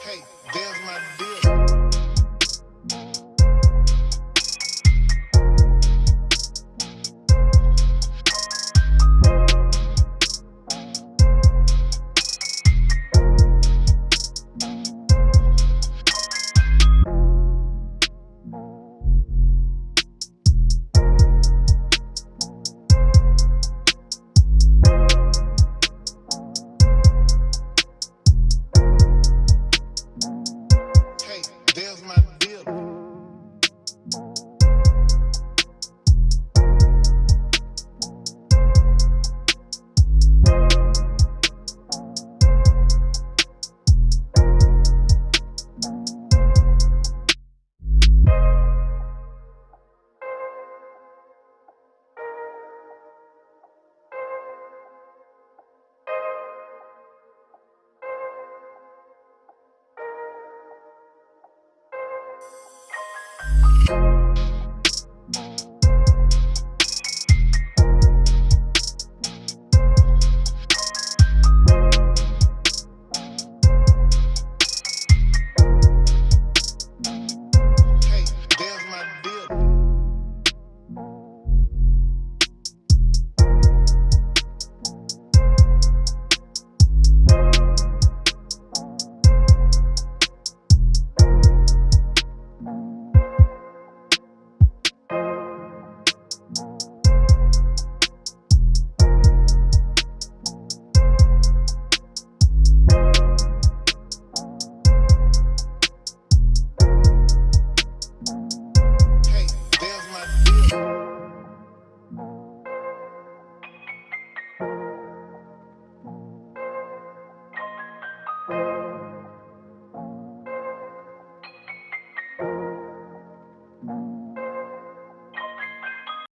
Hey, there's my deal. Thank